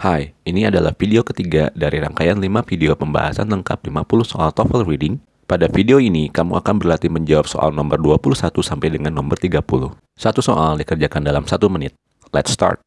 Hai, ini adalah video ketiga dari rangkaian 5 video pembahasan lengkap 50 soal TOEFL Reading. Pada video ini, kamu akan berlatih menjawab soal nomor 21 sampai dengan nomor 30. Satu soal dikerjakan dalam satu menit. Let's start.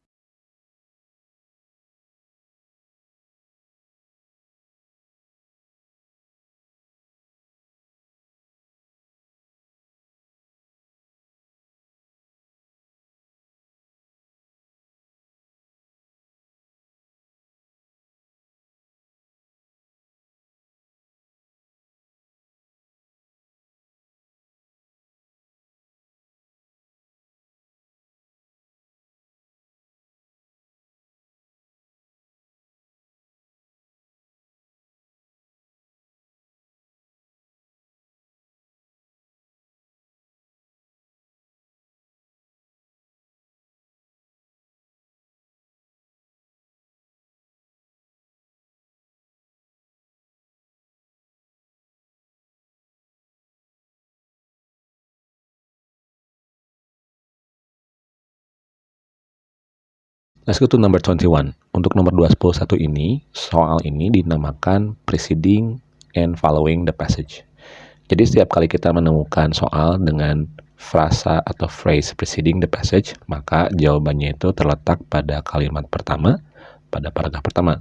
Let's go to number 21. Untuk nomor 21 ini, soal ini dinamakan preceding and following the passage. Jadi setiap kali kita menemukan soal dengan frasa atau phrase preceding the passage, maka jawabannya itu terletak pada kalimat pertama, pada paragraf pertama.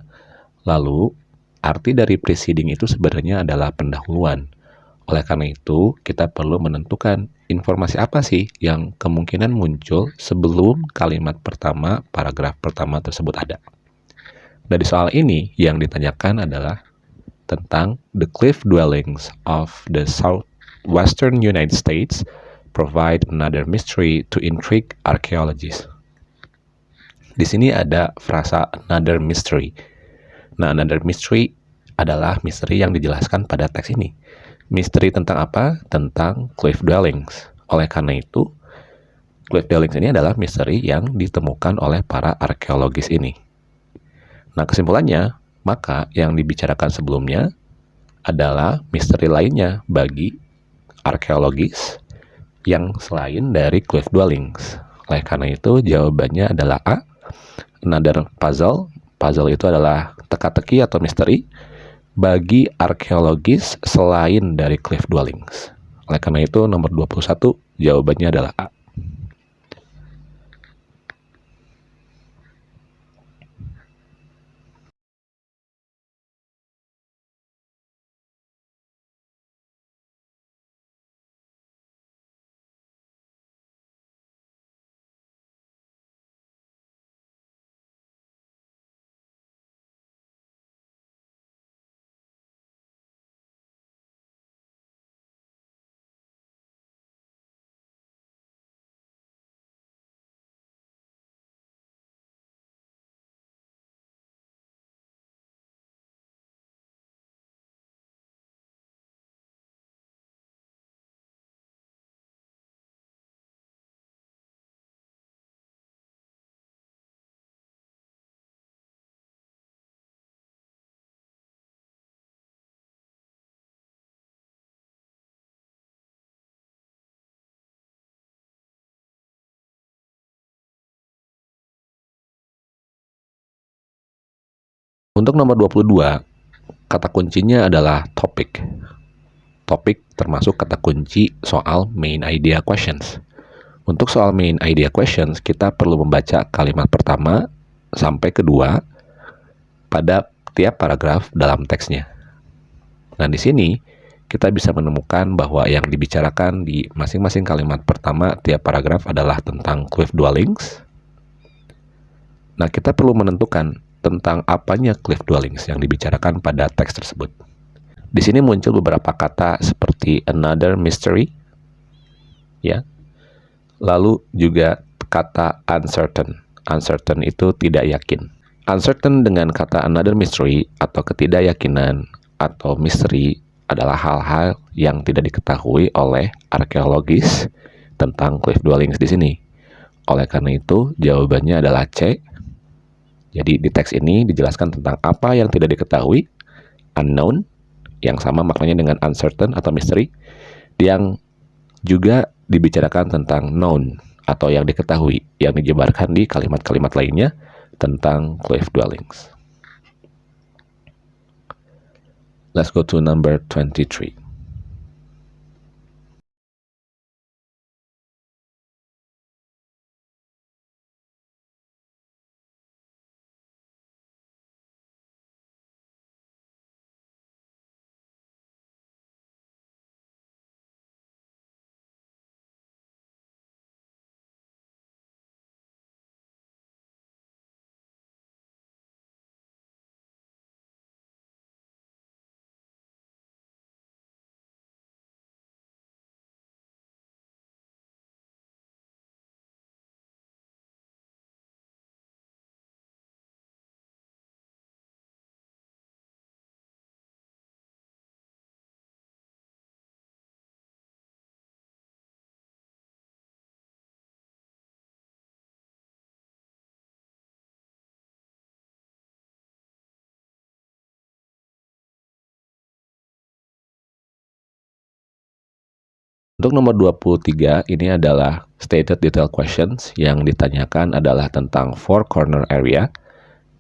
Lalu, arti dari preceding itu sebenarnya adalah pendahuluan. Oleh karena itu, kita perlu menentukan informasi apa sih yang kemungkinan muncul sebelum kalimat pertama paragraf pertama tersebut ada. Dari soal ini, yang ditanyakan adalah tentang the cliff dwellings of the southwestern United States provide another mystery to intrigue archaeologists. Di sini ada frasa another mystery. Nah, another mystery adalah misteri yang dijelaskan pada teks ini. Misteri tentang apa? Tentang cliff dwellings. Oleh karena itu, cliff dwellings ini adalah misteri yang ditemukan oleh para arkeologis ini. Nah, kesimpulannya, maka yang dibicarakan sebelumnya adalah misteri lainnya bagi arkeologis yang selain dari cliff dwellings. Oleh karena itu, jawabannya adalah A. Another puzzle. Puzzle itu adalah teka-teki atau misteri bagi arkeologis selain dari cliff dwellings. Oleh karena itu, nomor 21 jawabannya adalah A. Untuk nomor 22, kata kuncinya adalah topik. Topik termasuk kata kunci soal main idea questions. Untuk soal main idea questions, kita perlu membaca kalimat pertama sampai kedua pada tiap paragraf dalam teksnya. Nah, di sini kita bisa menemukan bahwa yang dibicarakan di masing-masing kalimat pertama tiap paragraf adalah tentang cliff dwellings. Nah, kita perlu menentukan tentang apanya cliff dwellings yang dibicarakan pada teks tersebut. Di sini muncul beberapa kata seperti another mystery, ya. Lalu juga kata uncertain. Uncertain itu tidak yakin. Uncertain dengan kata another mystery atau ketidakyakinan atau misteri adalah hal-hal yang tidak diketahui oleh arkeologis tentang cliff dwellings di sini. Oleh karena itu, jawabannya adalah C, jadi di teks ini dijelaskan tentang apa yang tidak diketahui, unknown, yang sama maknanya dengan uncertain atau mystery, yang juga dibicarakan tentang known atau yang diketahui, yang dijebarkan di kalimat-kalimat lainnya tentang cliff dwellings. Let's go to number 23. Untuk nomor 23, ini adalah stated detail questions yang ditanyakan adalah tentang four corner area.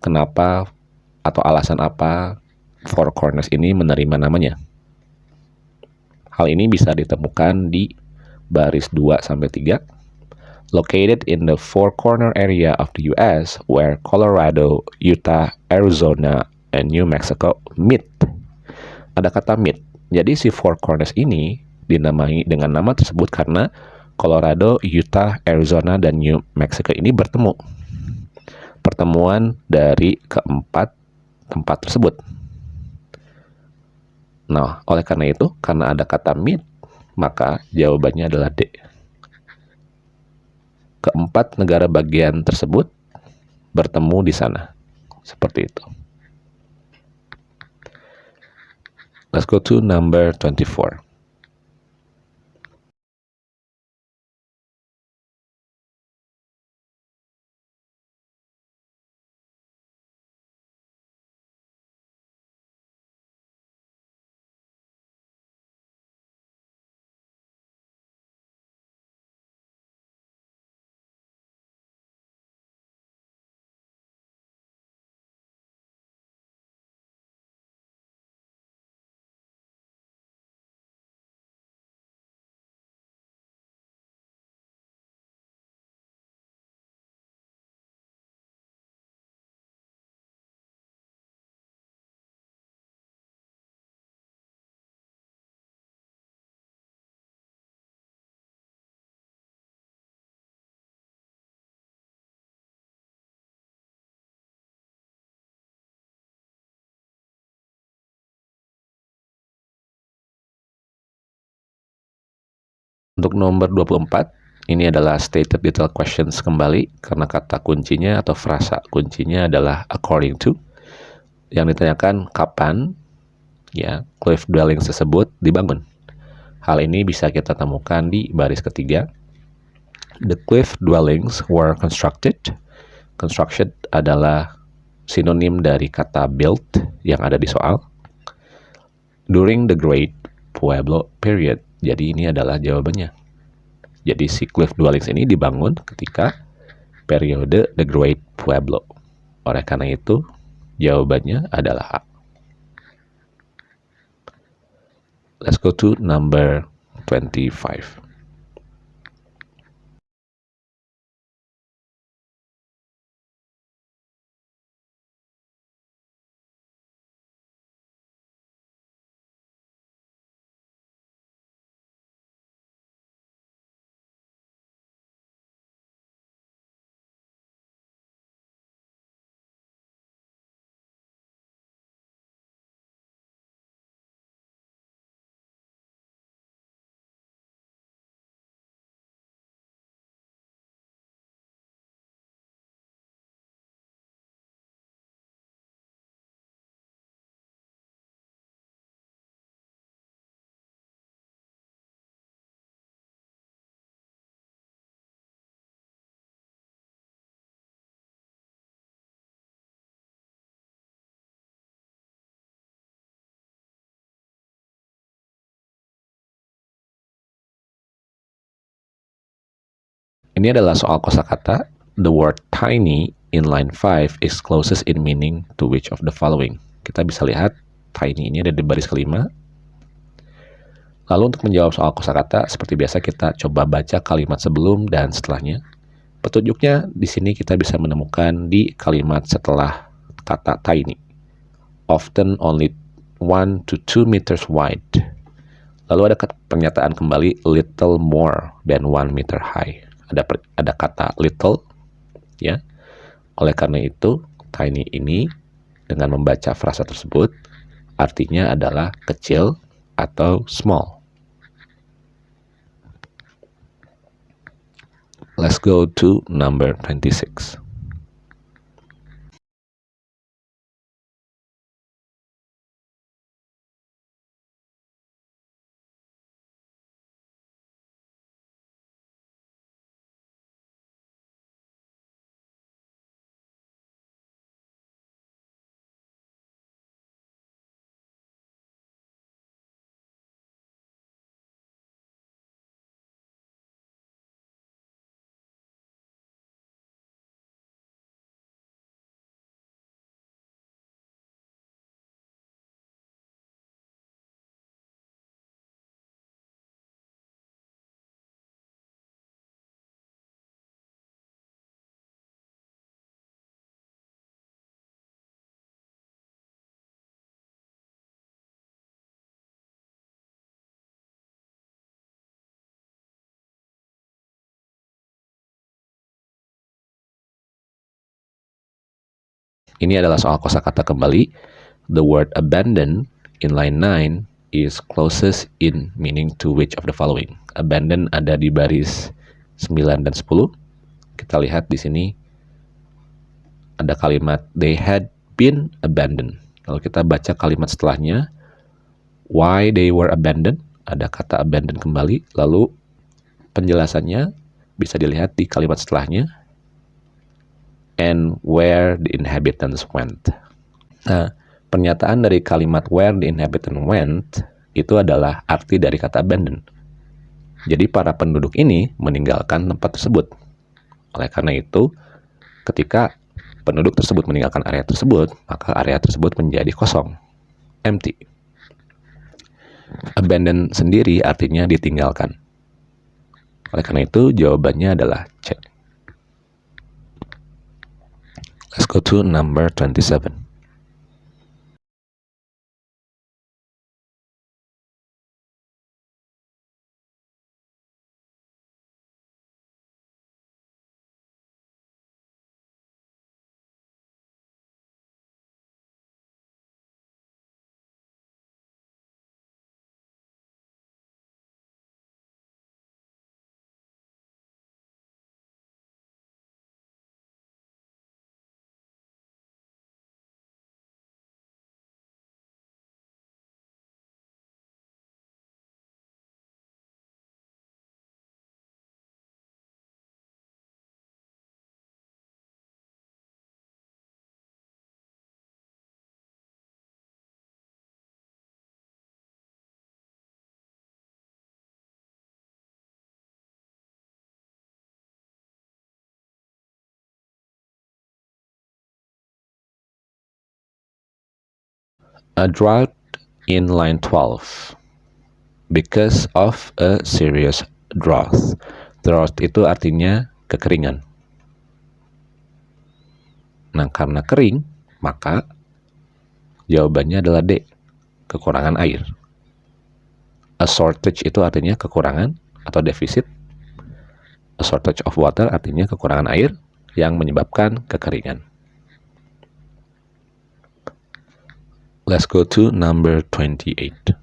Kenapa atau alasan apa four corners ini menerima namanya? Hal ini bisa ditemukan di baris 2 sampai 3. Located in the four corner area of the US where Colorado, Utah, Arizona, and New Mexico meet. Ada kata meet. Jadi si four corners ini dinamai dengan nama tersebut karena Colorado, Utah, Arizona, dan New Mexico ini bertemu. Pertemuan dari keempat tempat tersebut. Nah, oleh karena itu, karena ada kata meet, maka jawabannya adalah D. Keempat negara bagian tersebut bertemu di sana. Seperti itu. Let's go to number 24. Untuk nomor 24, ini adalah stated detail questions kembali karena kata kuncinya atau frasa kuncinya adalah according to yang ditanyakan kapan ya cliff dwelling tersebut dibangun. Hal ini bisa kita temukan di baris ketiga. The cliff dwellings were constructed. Construction adalah sinonim dari kata built yang ada di soal. During the Great Pueblo Period jadi ini adalah jawabannya. Jadi si cliff ini dibangun ketika periode The Great Pueblo. Oleh karena itu, jawabannya adalah A. Let's go to number 25. Ini adalah soal kosakata. The word tiny in line 5 is closest in meaning to which of the following? Kita bisa lihat tiny ini ada di baris kelima. Lalu untuk menjawab soal kosakata, seperti biasa kita coba baca kalimat sebelum dan setelahnya. Petunjuknya di sini kita bisa menemukan di kalimat setelah kata tiny. Often only 1 to 2 meters wide. Lalu ada pernyataan kembali little more than 1 meter high. Ada ada kata little ya. Oleh karena itu, tiny ini dengan membaca frasa tersebut artinya adalah kecil atau small. Let's go to number 26. Ini adalah soal kosakata kembali. The word abandon in line 9 is closest in meaning to which of the following. Abandon ada di baris 9 dan 10. Kita lihat di sini ada kalimat they had been abandoned. Lalu kita baca kalimat setelahnya why they were abandoned. Ada kata abandon kembali. Lalu penjelasannya bisa dilihat di kalimat setelahnya and where the inhabitants went. Nah, pernyataan dari kalimat where the inhabitants went itu adalah arti dari kata abandon. Jadi para penduduk ini meninggalkan tempat tersebut. Oleh karena itu, ketika penduduk tersebut meninggalkan area tersebut, maka area tersebut menjadi kosong, empty. Abandon sendiri artinya ditinggalkan. Oleh karena itu, jawabannya adalah C. Let's go to number 27. A drought in line 12 because of a serious drought. Drought itu artinya kekeringan. Nah, karena kering, maka jawabannya adalah D, kekurangan air. A shortage itu artinya kekurangan atau defisit. A shortage of water artinya kekurangan air yang menyebabkan kekeringan. Let's go to number 28.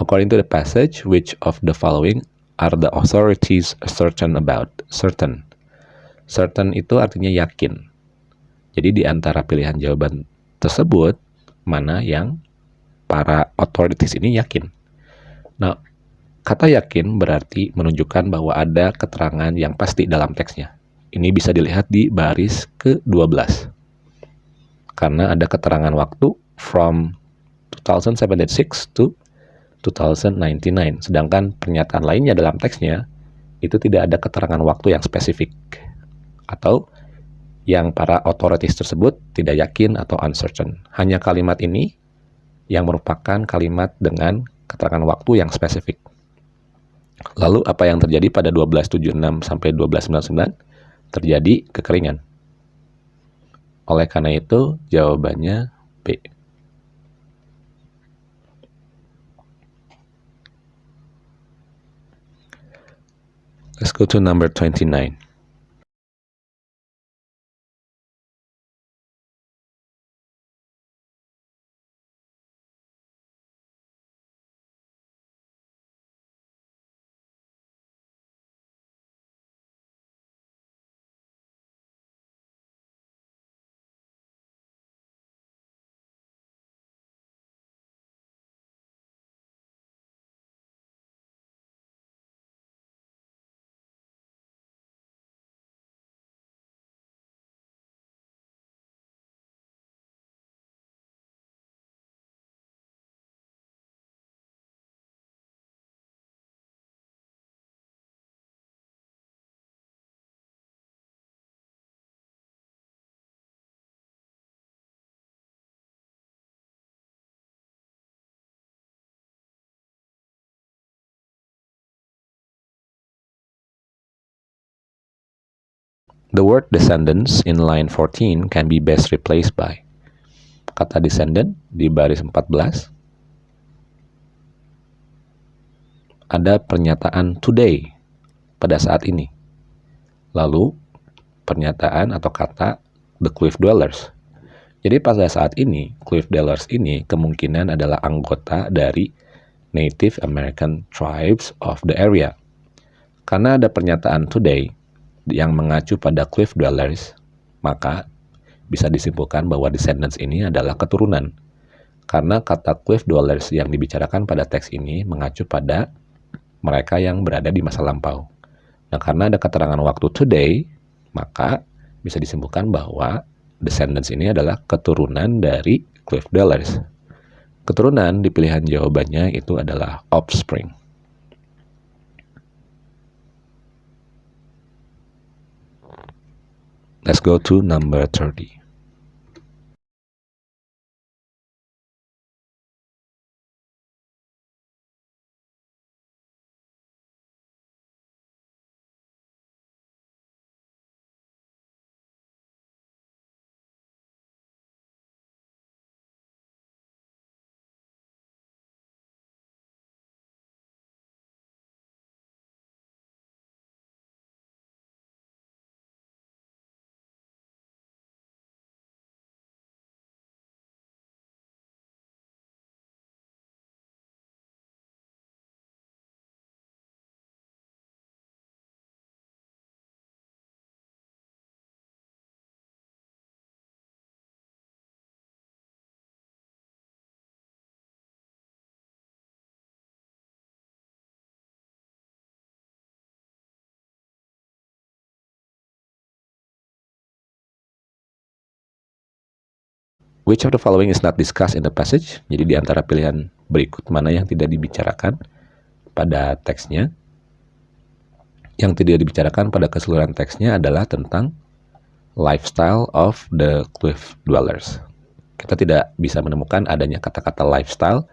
According to the passage, which of the following are the authorities certain about? Certain. Certain itu artinya yakin. Jadi di antara pilihan jawaban tersebut, mana yang para authorities ini yakin. Nah, kata yakin berarti menunjukkan bahwa ada keterangan yang pasti dalam teksnya. Ini bisa dilihat di baris ke-12. Karena ada keterangan waktu from 2076 to 2099. Sedangkan pernyataan lainnya dalam teksnya itu tidak ada keterangan waktu yang spesifik. Atau yang para authorities tersebut tidak yakin atau uncertain. Hanya kalimat ini yang merupakan kalimat dengan keterangan waktu yang spesifik. Lalu apa yang terjadi pada 1276 sampai 1299? Terjadi kekeringan. Oleh karena itu, jawabannya B. go to number 29. The word descendants in line 14 can be best replaced by kata descendant di baris 14 ada pernyataan today pada saat ini. Lalu pernyataan atau kata the cliff dwellers. Jadi pada saat ini cliff dwellers ini kemungkinan adalah anggota dari Native American tribes of the area. Karena ada pernyataan today, yang mengacu pada cliff dwellers, maka bisa disimpulkan bahwa descendants ini adalah keturunan. Karena kata cliff dwellers yang dibicarakan pada teks ini mengacu pada mereka yang berada di masa lampau. Nah, karena ada keterangan waktu today, maka bisa disimpulkan bahwa descendants ini adalah keturunan dari cliff dwellers. Keturunan di pilihan jawabannya itu adalah offspring. Let's go to number 30. Which of the following is not discussed in the passage? Jadi di antara pilihan berikut mana yang tidak dibicarakan pada teksnya? Yang tidak dibicarakan pada keseluruhan teksnya adalah tentang lifestyle of the cliff dwellers. Kita tidak bisa menemukan adanya kata-kata lifestyle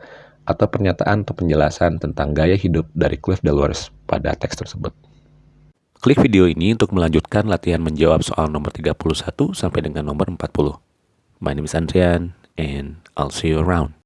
atau pernyataan atau penjelasan tentang gaya hidup dari cliff dwellers pada teks tersebut. Klik video ini untuk melanjutkan latihan menjawab soal nomor 31 sampai dengan nomor 40. My name is Andrian, and I'll see you around.